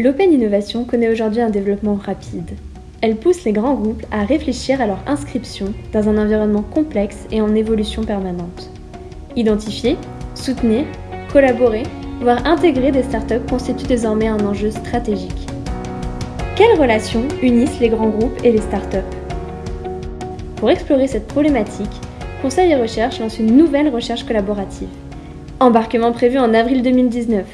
L'Open Innovation connaît aujourd'hui un développement rapide. Elle pousse les grands groupes à réfléchir à leur inscription dans un environnement complexe et en évolution permanente. Identifier, soutenir, collaborer, voire intégrer des startups constitue désormais un enjeu stratégique. Quelles relations unissent les grands groupes et les startups? Pour explorer cette problématique, Conseil et Recherche lance une nouvelle recherche collaborative. Embarquement prévu en avril 2019.